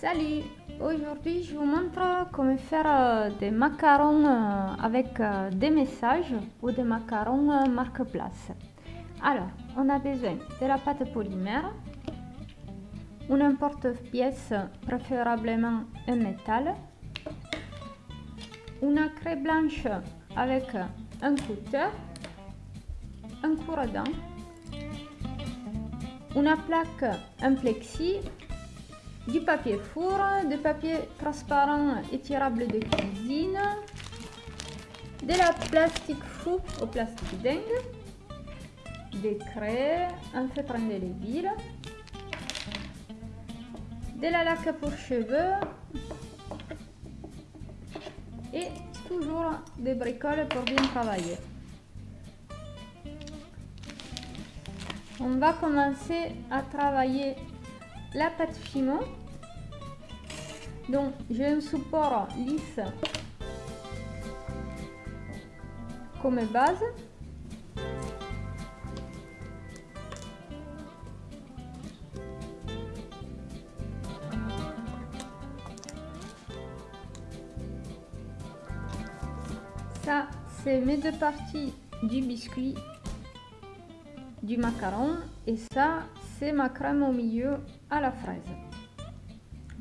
Salut Aujourd'hui je vous montre comment faire euh, des macarons euh, avec euh, des messages ou des macarons marque-place. Alors, on a besoin de la pâte polymère, une emporte-pièce préférablement en métal, une craie blanche avec un cutter, un cours-dent, une plaque en plexi du papier four, du papier transparent étirable de cuisine, de la plastique fou au plastique dingue, des craies, un feutre indélébile, de la laque pour cheveux et toujours des bricoles pour bien travailler. On va commencer à travailler la pâte fimo. Donc j'ai un support lisse comme base. Ça c'est mes deux parties du biscuit du macaron. Et ça c'est ma crème au milieu la fraise.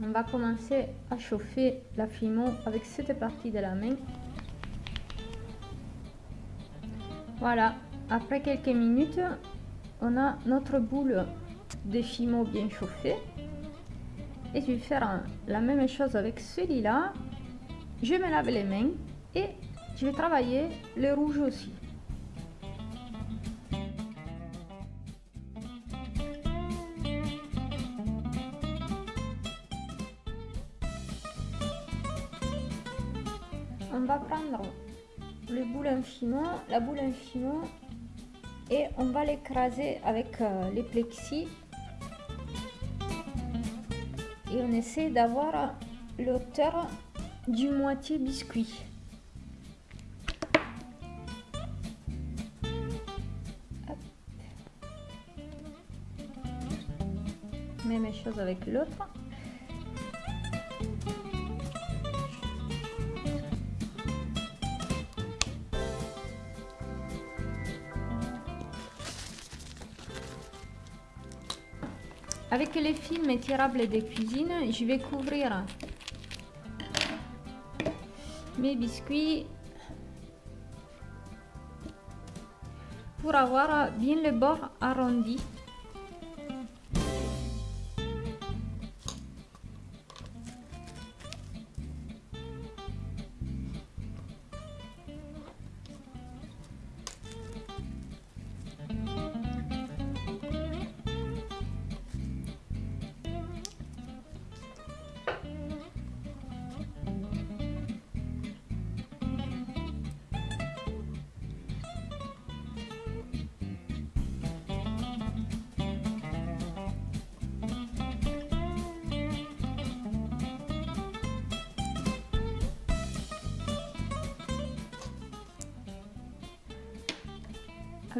On va commencer à chauffer la fimo avec cette partie de la main. Voilà après quelques minutes on a notre boule de fimo bien chauffée. Et je vais faire la même chose avec celui-là. Je me lave les mains et je vais travailler le rouge aussi on va prendre le boule infimo, la boule infimo et on va l'écraser avec euh, les plexis et on essaie d'avoir l'auteur du moitié biscuit. Même chose avec l'autre. Avec les films étirables de cuisine, je vais couvrir mes biscuits pour avoir bien le bord arrondi.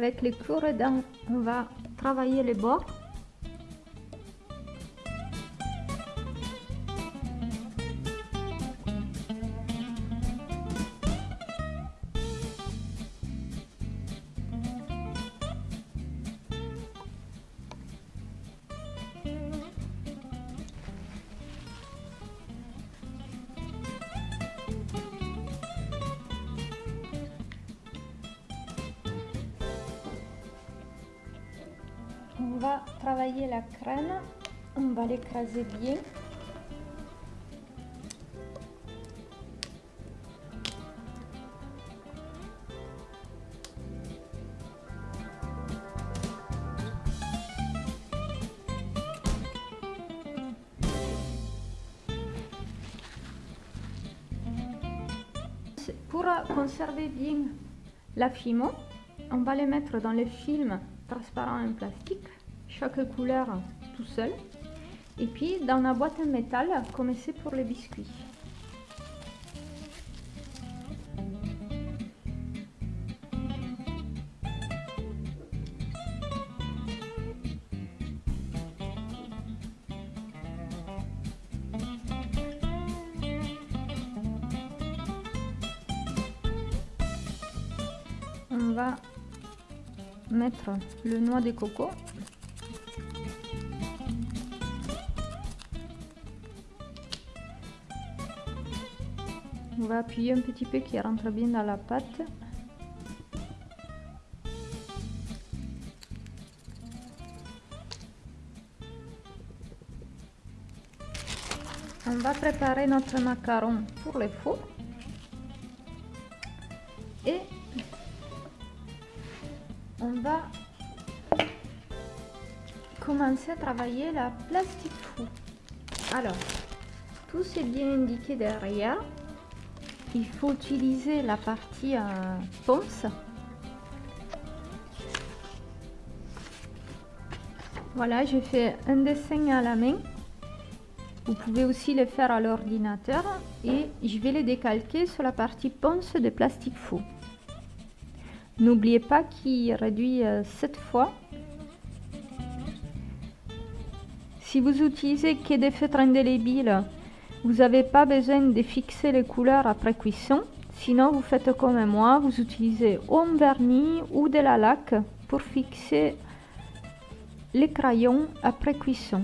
Avec les cours-dents, on va travailler les bords. Va travailler la crème on va l'écraser bien. Pour conserver bien la fimo on va les mettre dans le film transparent en plastique, chaque couleur tout seul. Et puis dans la boîte en métal, comme c'est pour les biscuits. on va mettre le noix de coco On va appuyer un petit peu qui rentre bien dans la pâte. On va préparer notre macaron pour le four. Et on va commencer à travailler la plastique fou. Alors, tout c'est bien indiqué derrière. Il faut utiliser la partie euh, ponce. Voilà, j'ai fait un dessin à la main. Vous pouvez aussi le faire à l'ordinateur et je vais les décalquer sur la partie ponce de plastique fou. N'oubliez pas qu'il réduit 7 euh, fois. Si vous utilisez que des feutres indélébiles, vous n'avez pas besoin de fixer les couleurs après cuisson. Sinon, vous faites comme moi, vous utilisez un vernis ou de la laque pour fixer les crayons après cuisson.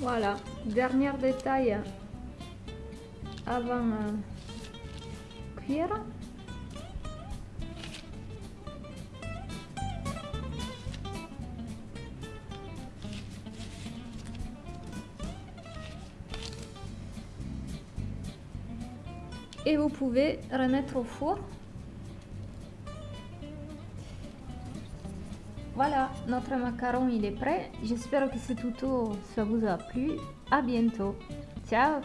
Voilà, dernier détail avant euh, cuire. Et vous pouvez remettre au four Voilà, notre macaron il est prêt. J'espère que ce tuto ça vous a plu. À bientôt. Ciao